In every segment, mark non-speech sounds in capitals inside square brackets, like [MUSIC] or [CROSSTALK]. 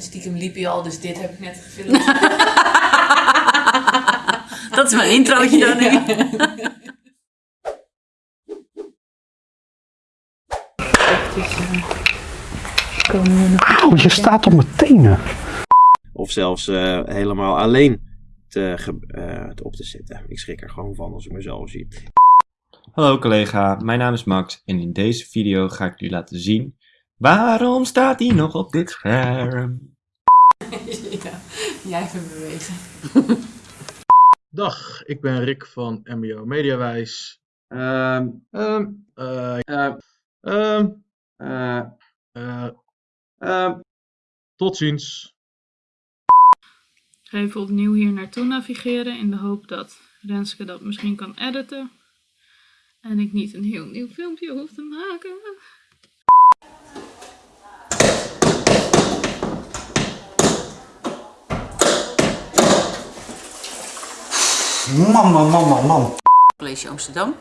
Stiekem liep hij al, dus dit heb ik net gefilmd. [LAUGHS] Dat is mijn introotje dan nu. Auw, je staat op mijn tenen. Of zelfs eh, helemaal alleen te, eh, te op te zitten. Ik schrik er gewoon van als ik mezelf zie. Hallo collega, mijn naam is Max en in deze video ga ik jullie laten zien waarom staat hij nog op dit scherm. ja, jij even bewegen. Dag, ik ben Rick van MBO Mediawijs. Ehm, Ehm, eh, eh, ehm, eh, eh, ehm. tot ziens. ga even opnieuw hier naartoe navigeren in de hoop dat Renske dat misschien kan editen. En ik niet een heel nieuw filmpje hoef te maken. Man, man, man, man, man. College Amsterdam.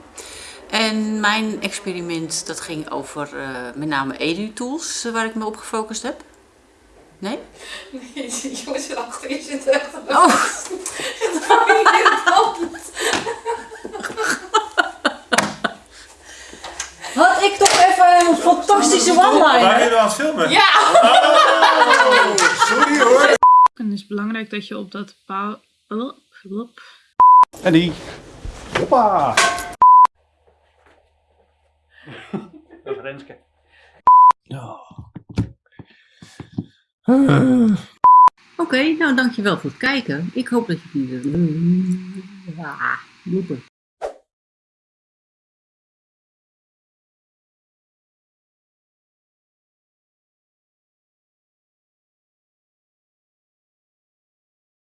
En mijn experiment dat ging over eh, met name edu-tools, eh, waar ik me op gefocust heb. Nee? [LAUGHS] Jongens, achter je zit echt Oh, [LAUGHS] had ik toch even een fantastische one-liner. je aan het filmen? Ja! En het is belangrijk dat je op dat paal... Oh. En die. Hoppa. [LAUGHS] Dat is Renske. Oké, nou dankjewel voor het kijken. Ik hoop dat je die... Ah, blooper.